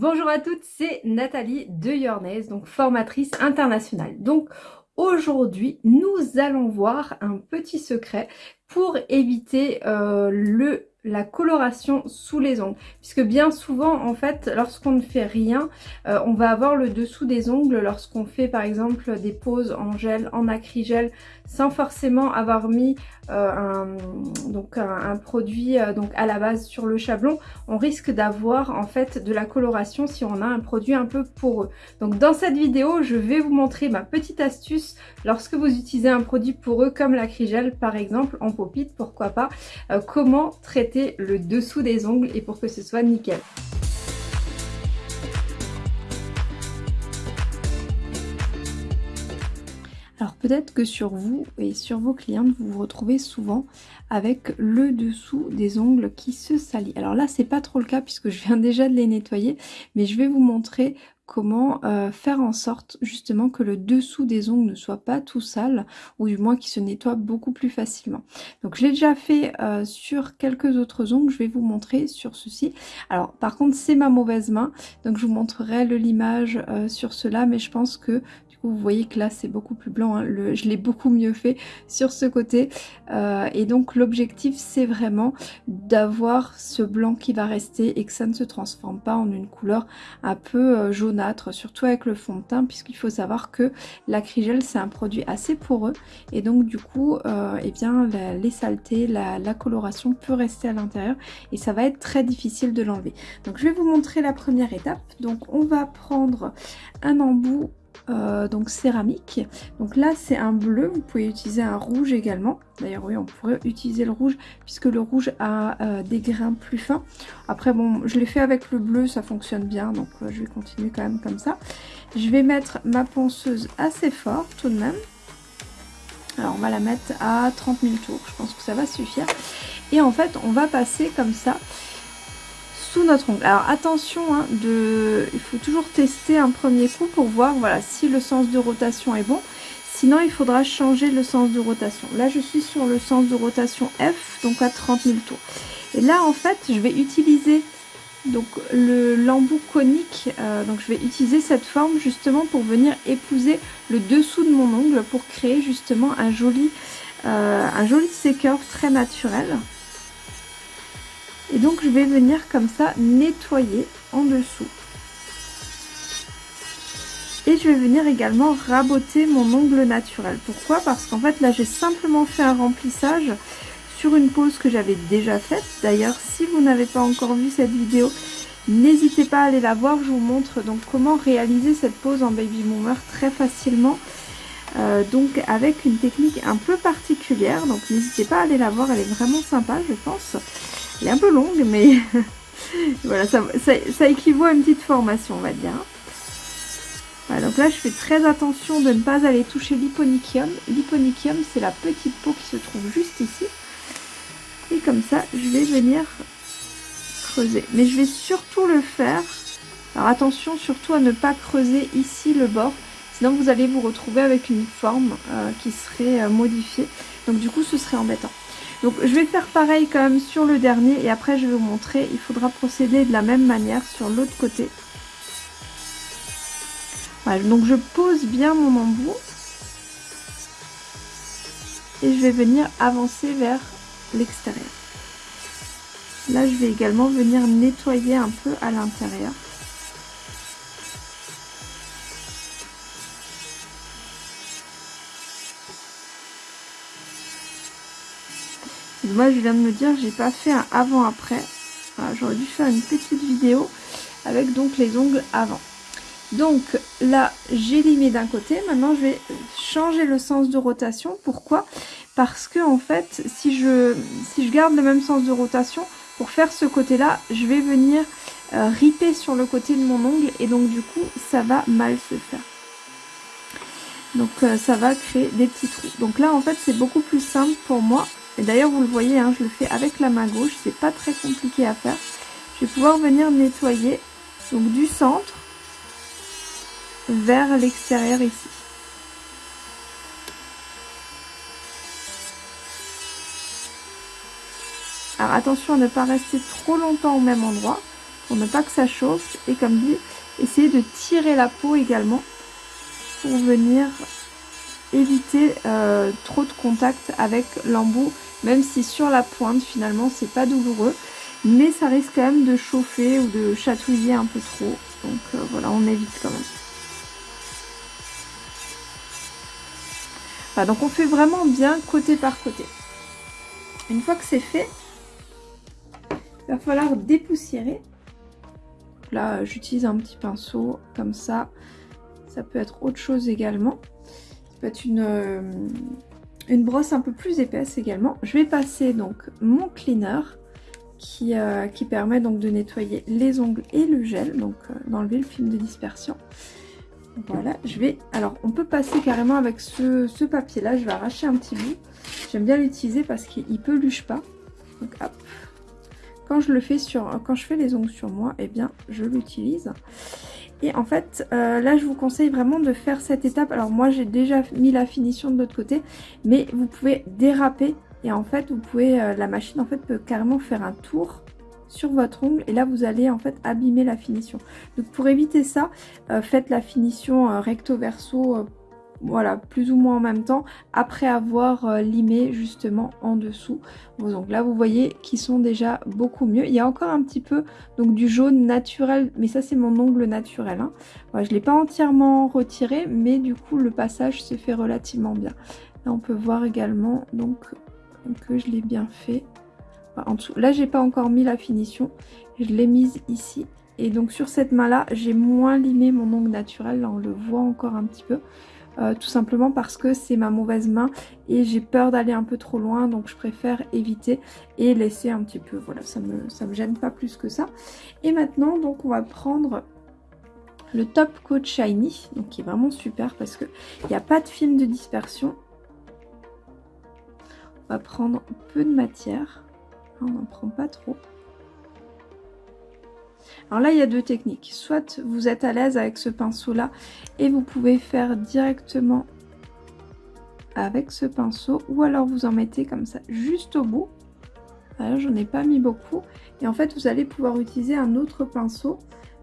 Bonjour à toutes, c'est Nathalie de Yornaise, donc formatrice internationale. Donc aujourd'hui, nous allons voir un petit secret pour éviter euh, le la coloration sous les ongles puisque bien souvent en fait lorsqu'on ne fait rien euh, on va avoir le dessous des ongles lorsqu'on fait par exemple des poses en gel, en acrygel sans forcément avoir mis euh, un, donc un, produit euh, donc à la base sur le chablon on risque d'avoir en fait de la coloration si on a un produit un peu poreux donc dans cette vidéo je vais vous montrer ma petite astuce lorsque vous utilisez un produit poreux comme l'acrygel par exemple en popite pourquoi pas comment traiter le dessous des ongles et pour que ce soit nickel. Peut-être que sur vous et sur vos clientes, vous vous retrouvez souvent avec le dessous des ongles qui se salit. Alors là, c'est pas trop le cas puisque je viens déjà de les nettoyer, mais je vais vous montrer comment euh, faire en sorte justement que le dessous des ongles ne soit pas tout sale ou du moins qu'il se nettoie beaucoup plus facilement. Donc je l'ai déjà fait euh, sur quelques autres ongles, je vais vous montrer sur ceci. Alors par contre c'est ma mauvaise main, donc je vous montrerai limage euh, sur cela, mais je pense que vous voyez que là c'est beaucoup plus blanc, hein. je l'ai beaucoup mieux fait sur ce côté. Et donc l'objectif c'est vraiment d'avoir ce blanc qui va rester et que ça ne se transforme pas en une couleur un peu euh, surtout avec le fond de teint puisqu'il faut savoir que l'acrygel c'est un produit assez poreux et donc du coup euh, eh bien les saletés, la, la coloration peut rester à l'intérieur et ça va être très difficile de l'enlever. Donc je vais vous montrer la première étape. Donc on va prendre un embout euh, donc céramique. Donc là c'est un bleu, vous pouvez utiliser un rouge également. D'ailleurs oui on pourrait utiliser le rouge puisque le rouge a euh, des grains plus fins. Après bon je l'ai fait avec le bleu, ça fonctionne bien donc euh, je vais continuer quand même comme ça. Je vais mettre ma ponceuse assez fort tout de même. Alors on va la mettre à 30 000 tours, je pense que ça va suffire. Et en fait on va passer comme ça notre ongle. Alors attention, hein, de... il faut toujours tester un premier coup pour voir voilà, si le sens de rotation est bon. Sinon, il faudra changer le sens de rotation. Là, je suis sur le sens de rotation F, donc à 30 000 tours. Et là, en fait, je vais utiliser donc le l'embout conique. Euh, donc, je vais utiliser cette forme justement pour venir épouser le dessous de mon ongle pour créer justement un joli, euh, un joli séqueur très naturel. Et donc je vais venir comme ça nettoyer en dessous. Et je vais venir également raboter mon ongle naturel. Pourquoi? Parce qu'en fait là j'ai simplement fait un remplissage sur une pose que j'avais déjà faite. D'ailleurs si vous n'avez pas encore vu cette vidéo, n'hésitez pas à aller la voir. Je vous montre donc comment réaliser cette pose en baby boomer très facilement. Euh, donc avec une technique un peu particulière. Donc n'hésitez pas à aller la voir, elle est vraiment sympa je pense. Elle est un peu longue, mais voilà, ça, équivaut à une petite formation, on va dire. Voilà, donc là, je fais très attention de ne pas aller toucher l'hyponychium. L'hyponychium, c'est la petite peau qui se trouve juste ici. Et comme ça, je vais venir creuser. Mais je vais surtout le faire. Alors attention surtout à ne pas creuser ici le bord. Sinon, vous allez vous retrouver avec une forme euh, qui serait euh, modifiée. Donc du coup, ce serait embêtant. Donc je vais faire pareil quand même sur le dernier et après je vais vous montrer. Il faudra procéder de la même manière sur l'autre côté. Voilà, donc je pose bien mon embout. Et je vais venir avancer vers l'extérieur. Là je vais également venir nettoyer un peu à l'intérieur. Moi, je viens de me dire, j'ai pas fait un avant-après. J'aurais dû faire une petite vidéo avec donc les ongles avant. Donc là, j'ai limé d'un côté. Maintenant, je vais changer le sens de rotation. Pourquoi? Parce que en fait, si je, si je garde le même sens de rotation, pour faire ce côté-là, je vais venir euh, riper sur le côté de mon ongle et donc du coup, ça va mal se faire. Donc euh, ça va créer des petits trous. Donc là, en fait, c'est beaucoup plus simple pour moi et d'ailleurs, vous le voyez, hein, je le fais avec la main gauche. C'est pas très compliqué à faire. Je vais pouvoir venir nettoyer donc du centre vers l'extérieur ici. Alors attention à ne pas rester trop longtemps au même endroit. pour ne pas que ça chauffe. Et comme dit, essayez de tirer la peau également pour venir éviter euh, trop de contact avec l'embout. Même si sur la pointe, finalement, c'est pas douloureux. Mais ça risque quand même de chauffer ou de chatouiller un peu trop. Donc euh, voilà, on évite quand même. donc on fait vraiment bien côté par côté. Une fois que c'est fait, il va falloir dépoussiérer. Là, j'utilise un petit pinceau comme ça. Ça peut être autre chose également. Ça peut être une, euh, une brosse un peu plus épaisse également. Je vais passer donc mon cleaner qui, euh, permet donc de nettoyer les ongles et le gel, donc euh, d'enlever le film de dispersion. Voilà, je vais... Alors, on peut passer carrément avec ce, papier-là. Je vais arracher un petit bout. J'aime bien l'utiliser parce qu'il peluche pas. Donc, hop. Quand je le fais sur... Quand je fais les ongles sur moi, eh bien, je l'utilise. Et en fait, euh, là, je vous conseille vraiment de faire cette étape. Alors, moi, j'ai déjà mis la finition de l'autre côté. Mais vous pouvez déraper. Et en fait, vous pouvez... Euh, la machine, en fait, peut carrément faire un tour sur votre ongle et là vous allez en fait abîmer la finition. Donc pour éviter ça, euh, faites la finition recto verso voilà, plus ou moins en même temps, après avoir limé justement en dessous vos ongles. Là, vous voyez qu'ils sont déjà beaucoup mieux. Il y a encore un petit peu donc du jaune naturel, mais ça, c'est mon ongle naturel. Hein. je ne l'ai pas entièrement retiré, mais du coup, le passage se fait relativement bien. Là, on peut voir également donc que je l'ai bien fait en dessous. Là, j'ai pas encore mis la finition. Je l'ai mise ici. Et donc sur cette main-là, j'ai moins limé mon ongle naturel. Là, on le voit encore un petit peu. Euh, tout simplement parce que c'est ma mauvaise main et j'ai peur d'aller un peu trop loin donc je préfère éviter et laisser un petit peu voilà ça me me gêne pas plus que ça. Et maintenant donc on va prendre le Top Coat Shiny donc qui est vraiment super parce que il n'y a pas de film de dispersion. On va prendre peu de matière. On n'en prend pas trop. Alors là, il y a deux techniques. Soit vous êtes à l'aise avec ce pinceau-là et vous pouvez faire directement avec ce pinceau ou alors vous en mettez comme ça juste au bout. Alors j'en ai pas mis beaucoup. Et en fait, vous allez pouvoir utiliser un autre pinceau,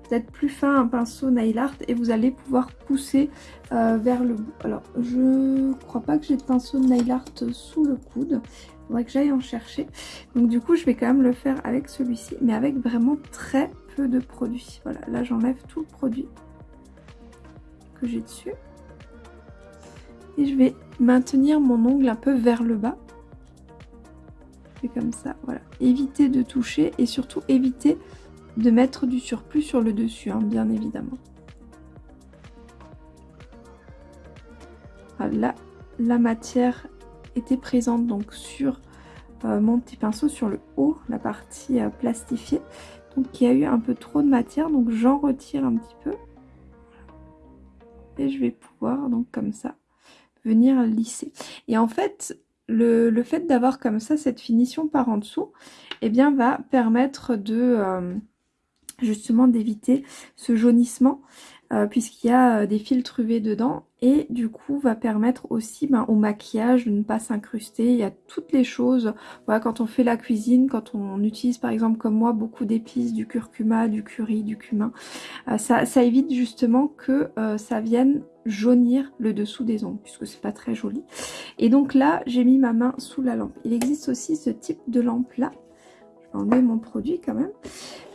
peut-être plus fin, un pinceau nail art et vous allez pouvoir pousser euh, vers le bout. Alors, je crois pas que j'ai de pinceau nail art sous le coude faudrait que j'aille en chercher. Donc du coup, je vais quand même le faire avec celui-ci, mais avec vraiment très peu de produits. Voilà, là j'enlève tout le produit que j'ai dessus. Et je vais maintenir mon ongle un peu vers le bas. Et comme ça, voilà. Éviter de toucher et surtout éviter de mettre du surplus sur le dessus, hein, bien évidemment. Voilà, la matière était présente donc sur euh, mon petit pinceau sur le haut, la partie euh, plastifiée. Donc il y a eu un peu trop de matière, donc j'en retire un petit peu. Et je vais pouvoir donc comme ça venir lisser. Et en fait, le, le fait d'avoir comme ça cette finition par en dessous, eh bien va permettre de euh, justement d'éviter ce jaunissement euh, puisqu'il y a euh, des filtres UV dedans et du coup va permettre aussi ben, au maquillage de ne pas s'incruster. Il y a toutes les choses, voilà, quand on fait la cuisine, quand on utilise par exemple comme moi beaucoup d'épices, du curcuma, du curry, du cumin, euh, ça, ça, évite justement que ça vienne jaunir le dessous des ongles puisque c'est pas très joli. Et donc là j'ai mis ma main sous la lampe. Il existe aussi ce type de lampe là enlever mon produit quand même.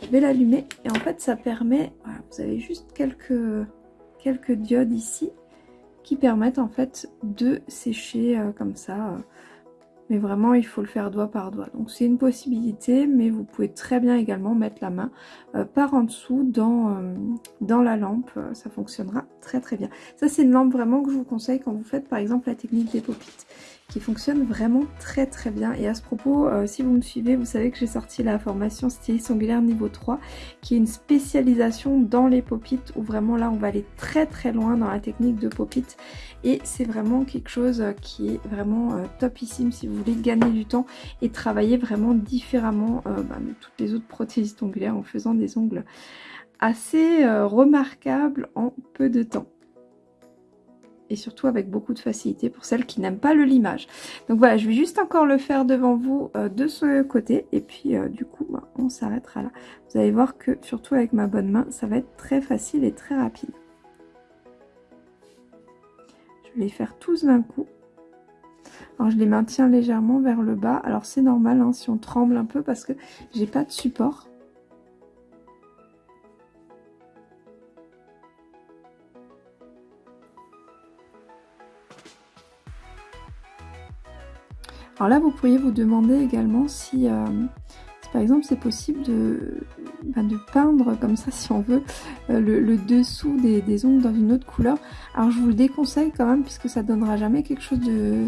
Je vais l'allumer et en fait ça permet, vous avez juste quelques, quelques diodes ici qui permettent en fait de sécher euh, comme ça. Euh. mais vraiment il faut le faire doigt par doigt. Donc c'est une possibilité mais vous pouvez très bien également mettre la main euh, par en dessous dans, dans la lampe. ça fonctionnera très très bien. Ça c'est une lampe vraiment que je vous conseille quand vous faites par exemple la technique des popites qui fonctionne vraiment très très bien. Et à ce propos, euh, si vous me suivez, vous savez que j'ai sorti la formation styliste ongulaire niveau 3, qui est une spécialisation dans les popites, où vraiment là on va aller très très loin dans la technique de popite. Et c'est vraiment quelque chose qui est vraiment euh, topissime si vous voulez gagner du temps et travailler vraiment différemment euh, bah, toutes les autres prothésistes ongulaires en faisant des ongles assez remarquables en peu de temps. Et surtout avec beaucoup de facilité pour celles qui n'aiment pas le limage. Donc voilà, je vais juste encore le faire devant vous euh, de ce côté et puis euh, du coup bah, on s'arrêtera là. Vous allez voir que surtout avec ma bonne main, ça va être très facile et très rapide. Je vais les faire tous d'un coup. Alors je les maintiens légèrement vers le bas. Alors c'est normal hein, si on tremble un peu parce que j'ai pas de support. Alors là, vous pourriez vous demander également si, euh, par exemple c'est possible de, bah, peindre comme ça si on veut euh, le, dessous des, des, ongles dans une autre couleur. Alors je vous le déconseille quand même puisque ça donnera jamais quelque chose de,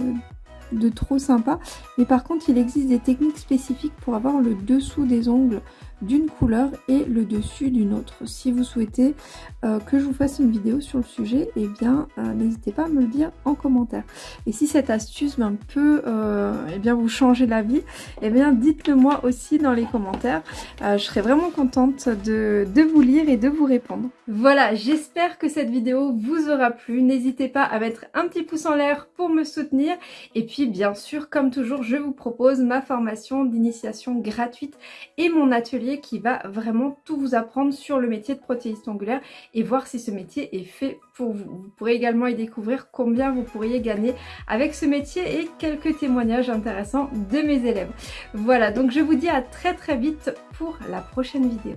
de trop sympa. Mais par contre, il existe des techniques spécifiques pour avoir le dessous des ongles d'une couleur et le dessus d'une autre. Si vous souhaitez euh, que je vous fasse une vidéo sur le sujet, et eh bien euh, n'hésitez pas à me le dire en commentaire. Et si cette astuce ben, peut euh, eh bien, vous changer la vie, eh bien dites-le moi aussi dans les commentaires. je serai vraiment contente de vous lire et de vous répondre. Voilà, j'espère que cette vidéo vous aura plu. N'hésitez pas à mettre un petit pouce en l'air pour me soutenir. Et puis bien sûr, comme toujours, je vous propose ma formation d'initiation gratuite et mon atelier qui va vraiment tout vous apprendre sur le métier de protéiste ongulaire et voir si ce métier est fait pour vous. Vous pourrez également y découvrir combien vous pourriez gagner avec ce métier et quelques témoignages intéressants de mes élèves. Voilà, donc je vous dis à très très vite pour la prochaine vidéo.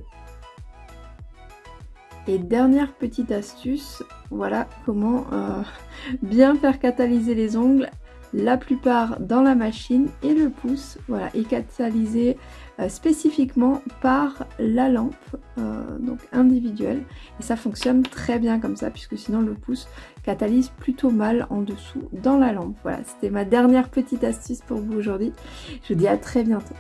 Et dernière petite astuce, voilà comment euh, bien faire catalyser les ongles la plupart dans la machine et le pouce voilà, est catalysé euh, spécifiquement par la lampe, euh, donc individuelle. Et ça fonctionne très bien comme ça, puisque sinon le pouce catalyse plutôt mal en dessous dans la lampe. Voilà, c'était ma dernière petite astuce pour vous aujourd'hui. Je vous dis à très bientôt.